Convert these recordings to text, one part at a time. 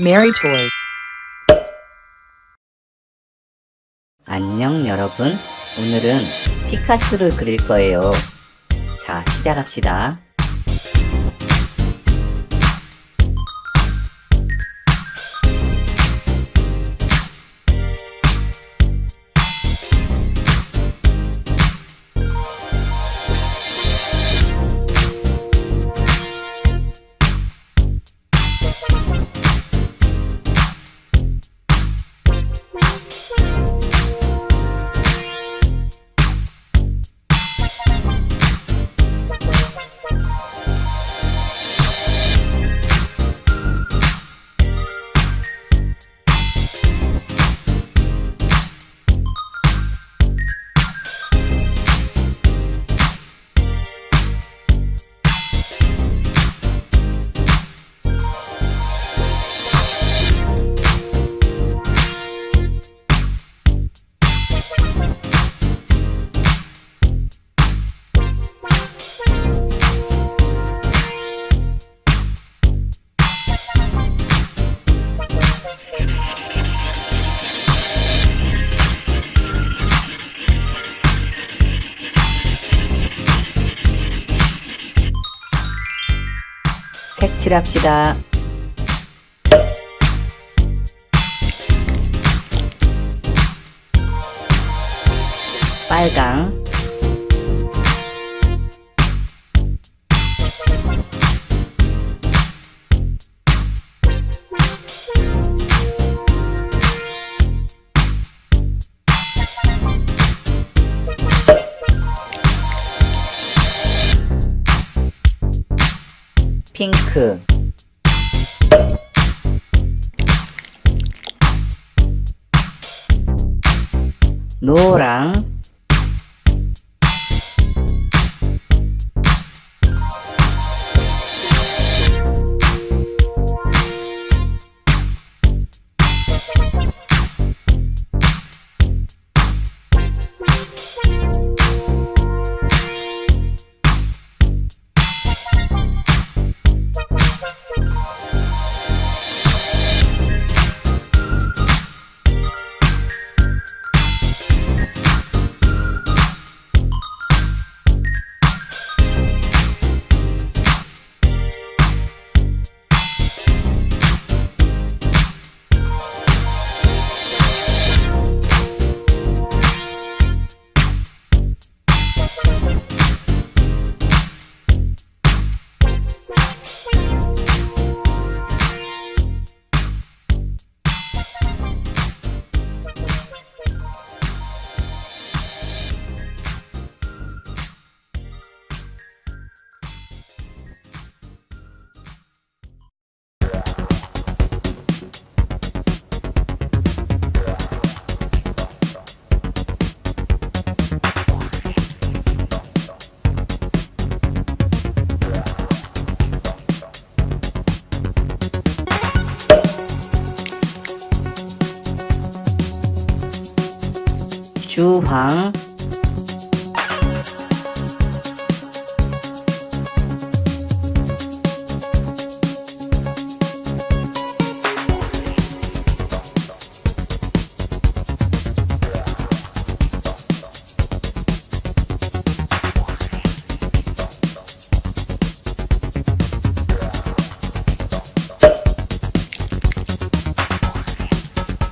Mary. 안녕 여러분. 오늘은 피카츄를 그릴 거예요. 자 시작합시다 칠합시다. 빨강 핑크. 노랑 주황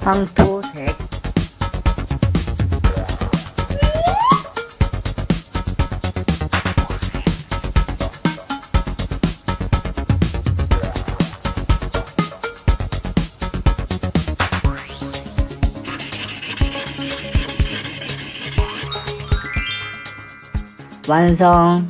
황토색 완성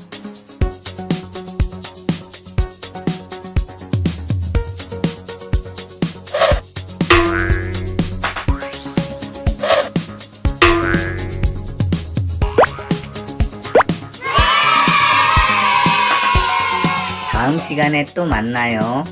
다음 시간에 또 만나요.